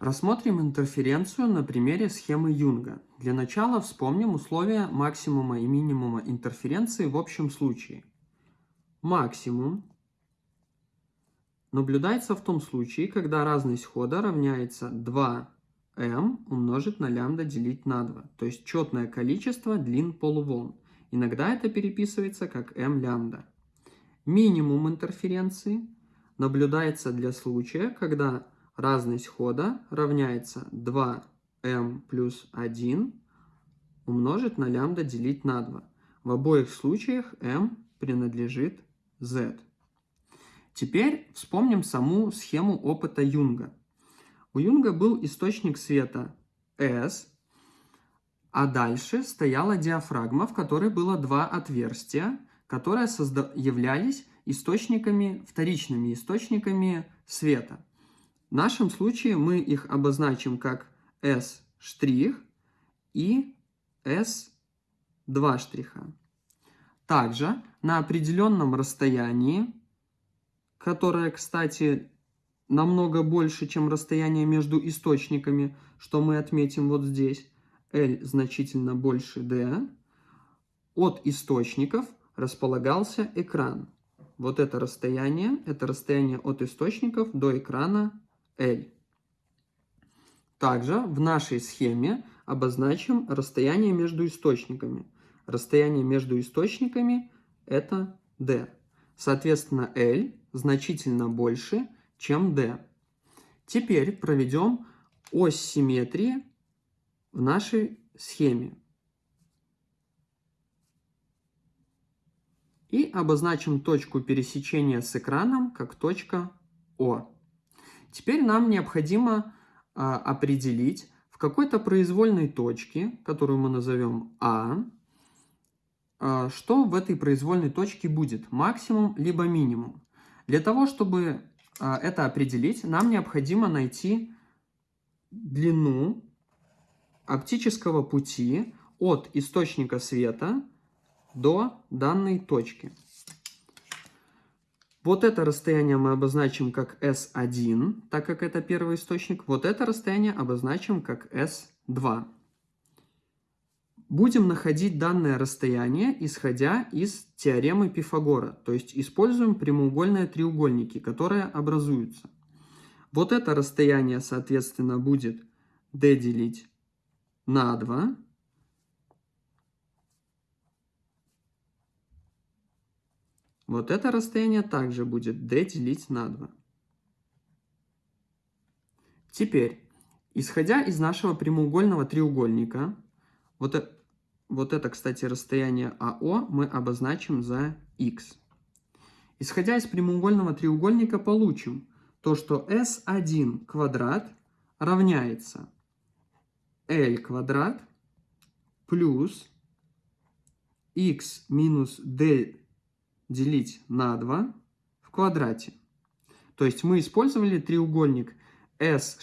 Рассмотрим интерференцию на примере схемы Юнга. Для начала вспомним условия максимума и минимума интерференции в общем случае. Максимум наблюдается в том случае, когда разность хода равняется 2m умножить на лямбда делить на 2, то есть четное количество длин полуволн. Иногда это переписывается как m лямбда. Минимум интерференции наблюдается для случая, когда разность хода равняется 2m плюс 1 умножить на лямбда делить на 2. В обоих случаях m принадлежит z. Теперь вспомним саму схему опыта Юнга. У Юнга был источник света S, а дальше стояла диафрагма, в которой было два отверстия, которые являлись источниками, вторичными источниками света. В нашем случае мы их обозначим как S' и S2 штриха. Также на определенном расстоянии, которое, кстати, намного больше, чем расстояние между источниками, что мы отметим вот здесь, L значительно больше D, от источников располагался экран. Вот это расстояние, это расстояние от источников до экрана L. Также в нашей схеме обозначим расстояние между источниками. Расстояние между источниками это D. Соответственно, L значительно больше, чем D. Теперь проведем ось симметрии в нашей схеме. И обозначим точку пересечения с экраном как точка О. Теперь нам необходимо а, определить в какой-то произвольной точке, которую мы назовем А, а, что в этой произвольной точке будет, максимум либо минимум. Для того, чтобы а, это определить, нам необходимо найти длину оптического пути от источника света до данной точки. Вот это расстояние мы обозначим как S1, так как это первый источник. Вот это расстояние обозначим как S2. Будем находить данное расстояние, исходя из теоремы Пифагора, то есть используем прямоугольные треугольники, которые образуются. Вот это расстояние, соответственно, будет d делить на 2, Вот это расстояние также будет d делить на 2. Теперь, исходя из нашего прямоугольного треугольника, вот, это, вот это, кстати, расстояние АО мы обозначим за x. Исходя из прямоугольного треугольника получим то, что S1 квадрат равняется L квадрат плюс x минус d делить на 2 в квадрате. То есть мы использовали треугольник S',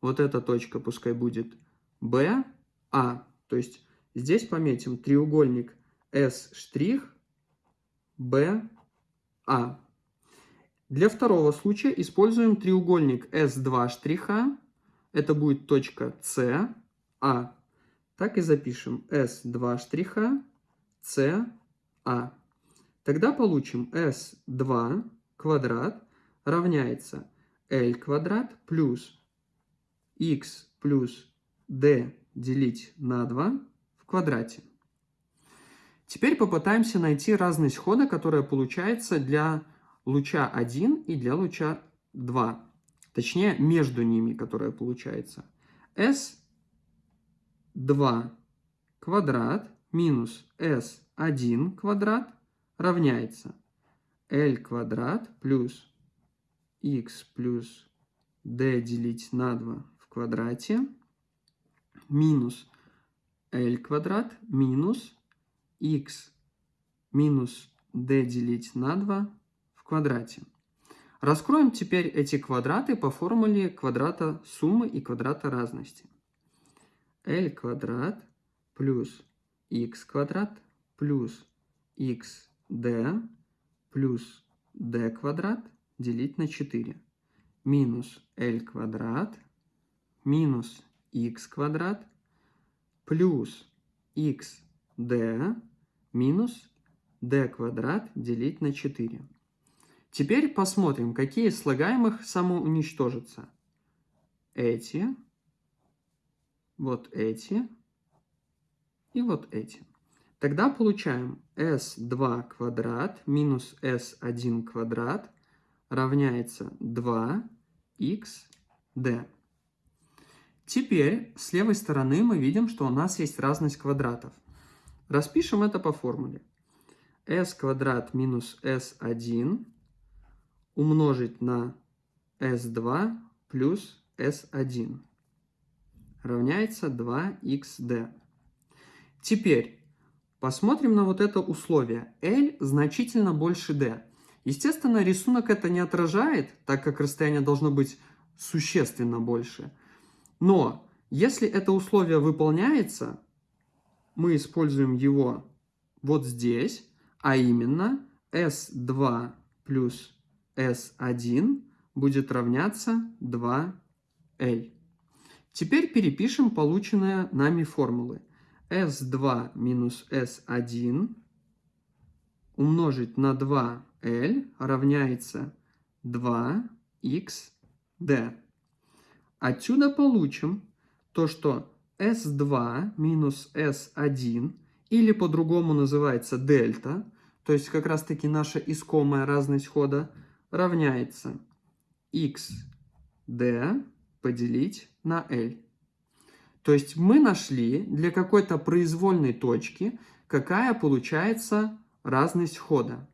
вот эта точка пускай будет B, A. То есть здесь пометим треугольник S', B, A. Для второго случая используем треугольник S2 штриха. Это будет точка C, A. Так и запишем S2 штриха, C, A. Тогда получим s2 квадрат равняется l квадрат плюс x плюс d делить на 2 в квадрате. Теперь попытаемся найти разность хода, которая получается для луча 1 и для луча 2. Точнее, между ними, которая получается. s2 квадрат минус s1 квадрат равняется L квадрат плюс x плюс d делить на 2 в квадрате минус L квадрат минус x минус d делить на 2 в квадрате. Раскроем теперь эти квадраты по формуле квадрата суммы и квадрата разности. L квадрат плюс x квадрат плюс x d плюс d квадрат делить на 4 минус l квадрат минус x квадрат плюс xd минус d квадрат делить на 4. Теперь посмотрим, какие из слагаемых самоуничтожатся. Эти, вот эти и вот эти. Тогда получаем s2 квадрат минус s1 квадрат равняется 2xd. Теперь с левой стороны мы видим, что у нас есть разность квадратов. Распишем это по формуле. s квадрат минус s1 умножить на s2 плюс s1 равняется 2xd. Теперь посмотрим на вот это условие. L значительно больше d. Естественно, рисунок это не отражает, так как расстояние должно быть существенно больше. Но если это условие выполняется, мы используем его вот здесь, а именно S2 плюс S1 будет равняться 2L. Теперь перепишем полученные нами формулы. S2 минус S1 умножить на 2L равняется 2XD. Отсюда получим то, что S2 минус S1, или по-другому называется дельта, то есть как раз-таки наша искомая разность хода, равняется xd поделить на L. То есть мы нашли для какой-то произвольной точки, какая получается разность хода.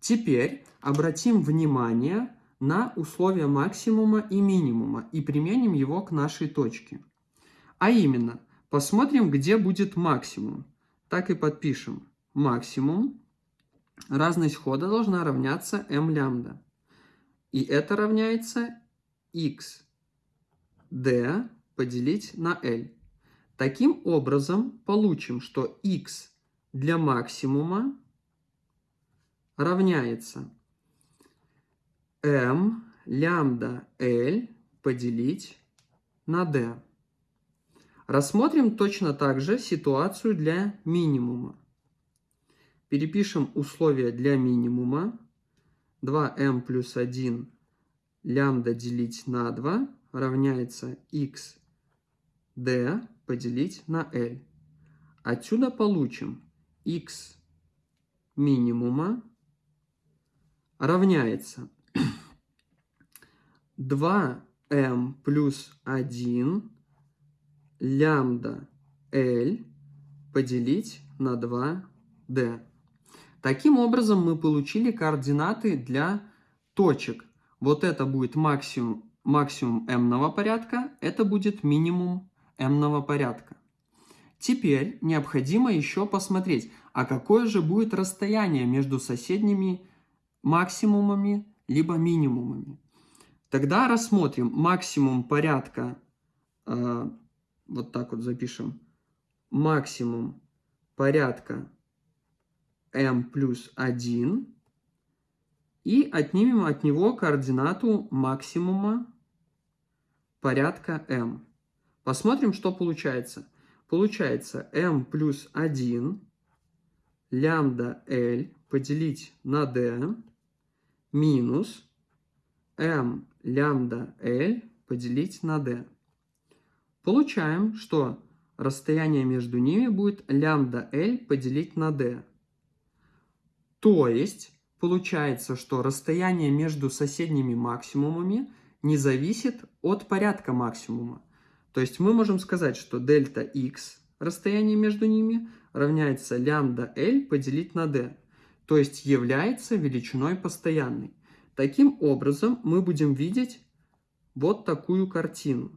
Теперь обратим внимание на условия максимума и минимума и применим его к нашей точке. А именно, посмотрим, где будет максимум. Так и подпишем. Максимум. Разность хода должна равняться m лямбда. И это равняется x d поделить на L. Таким образом, получим, что x для максимума равняется m лямбда L поделить на d. Рассмотрим точно так же ситуацию для минимума. Перепишем условия для минимума. 2m плюс 1 лямбда делить на 2 равняется x d поделить на L. Отсюда получим x минимума равняется 2m плюс 1 лямбда L поделить на 2D. Таким образом мы получили координаты для точек. Вот это будет максимум, максимум m порядка, это будет минимум m порядка. Теперь необходимо еще посмотреть, а какое же будет расстояние между соседними максимумами либо минимумами. Тогда рассмотрим максимум порядка э, вот так вот запишем, максимум порядка m плюс 1 и отнимем от него координату максимума порядка m. Посмотрим, что получается. Получается m плюс 1 лямбда L поделить на d минус m лямбда L поделить на d. Получаем, что расстояние между ними будет лямбда L поделить на d. То есть, получается, что расстояние между соседними максимумами не зависит от порядка максимума. То есть мы можем сказать, что дельта x, расстояние между ними, равняется лямбда L поделить на d. То есть является величиной постоянной. Таким образом, мы будем видеть вот такую картину.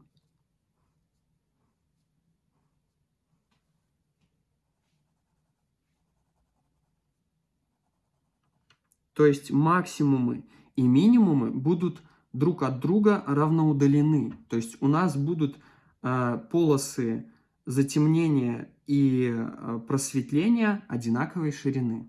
То есть максимумы и минимумы будут друг от друга равноудалены. То есть у нас будут полосы затемнения и э, просветления одинаковой ширины.